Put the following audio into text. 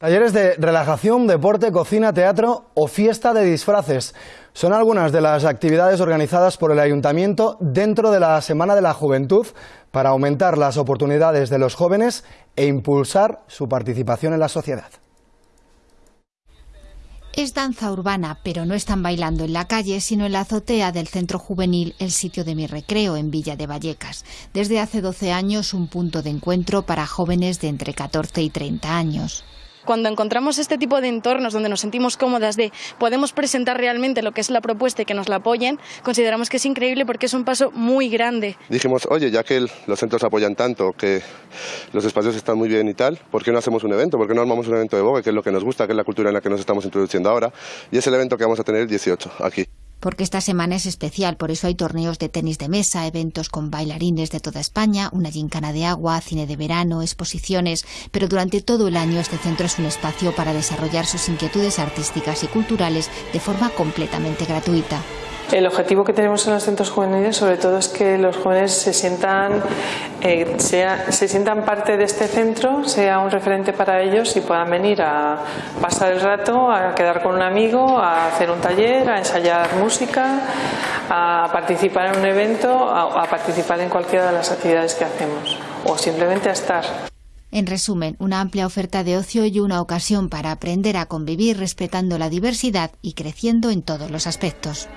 Talleres de relajación, deporte, cocina, teatro o fiesta de disfraces. Son algunas de las actividades organizadas por el Ayuntamiento dentro de la Semana de la Juventud para aumentar las oportunidades de los jóvenes e impulsar su participación en la sociedad. Es danza urbana, pero no están bailando en la calle, sino en la azotea del Centro Juvenil El Sitio de mi Recreo en Villa de Vallecas. Desde hace 12 años, un punto de encuentro para jóvenes de entre 14 y 30 años. Cuando encontramos este tipo de entornos donde nos sentimos cómodas de podemos presentar realmente lo que es la propuesta y que nos la apoyen, consideramos que es increíble porque es un paso muy grande. Dijimos, oye, ya que los centros apoyan tanto, que los espacios están muy bien y tal, ¿por qué no hacemos un evento? ¿Por qué no armamos un evento de Vogue, que es lo que nos gusta, que es la cultura en la que nos estamos introduciendo ahora? Y es el evento que vamos a tener el 18 aquí porque esta semana es especial, por eso hay torneos de tenis de mesa, eventos con bailarines de toda España, una gincana de agua, cine de verano, exposiciones, pero durante todo el año este centro es un espacio para desarrollar sus inquietudes artísticas y culturales de forma completamente gratuita. El objetivo que tenemos en los centros juveniles sobre todo es que los jóvenes se sientan, eh, se sientan parte de este centro, sea un referente para ellos y puedan venir a pasar el rato, a quedar con un amigo, a hacer un taller, a ensayar música, a participar en un evento, a participar en cualquiera de las actividades que hacemos o simplemente a estar. En resumen, una amplia oferta de ocio y una ocasión para aprender a convivir respetando la diversidad y creciendo en todos los aspectos.